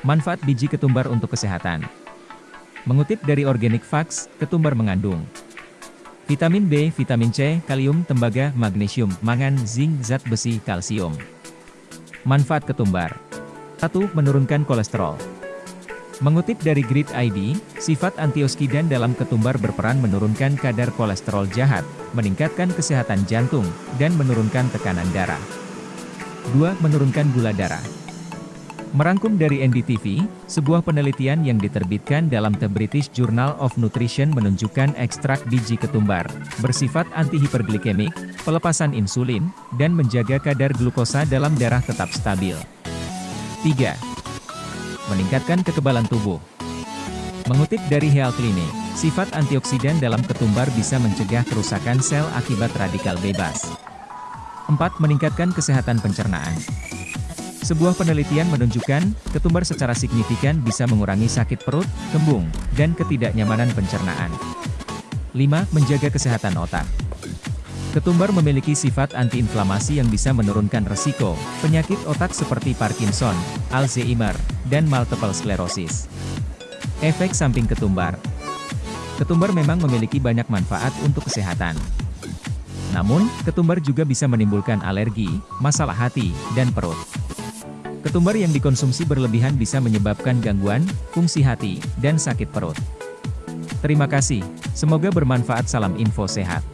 Manfaat biji ketumbar untuk kesehatan. Mengutip dari Organic Facts, ketumbar mengandung vitamin B, vitamin C, kalium, tembaga, magnesium, mangan, zinc, zat besi, kalsium. Manfaat ketumbar 1. Menurunkan kolesterol Mengutip dari Grid ID, sifat antioksidan dalam ketumbar berperan menurunkan kadar kolesterol jahat, meningkatkan kesehatan jantung, dan menurunkan tekanan darah. 2. Menurunkan gula darah. Merangkum dari NDTV, sebuah penelitian yang diterbitkan dalam The British Journal of Nutrition menunjukkan ekstrak biji ketumbar, bersifat antihiperglikemik, pelepasan insulin, dan menjaga kadar glukosa dalam darah tetap stabil. 3 meningkatkan kekebalan tubuh. Mengutip dari Health Clinic, sifat antioksidan dalam ketumbar bisa mencegah kerusakan sel akibat radikal bebas. 4. Meningkatkan kesehatan pencernaan. Sebuah penelitian menunjukkan, ketumbar secara signifikan bisa mengurangi sakit perut, kembung, dan ketidaknyamanan pencernaan. 5. Menjaga kesehatan otak. Ketumbar memiliki sifat antiinflamasi yang bisa menurunkan resiko penyakit otak seperti Parkinson, Alzheimer, dan multiple sclerosis. Efek samping ketumbar Ketumbar memang memiliki banyak manfaat untuk kesehatan. Namun, ketumbar juga bisa menimbulkan alergi, masalah hati, dan perut. Ketumbar yang dikonsumsi berlebihan bisa menyebabkan gangguan, fungsi hati, dan sakit perut. Terima kasih, semoga bermanfaat salam info sehat.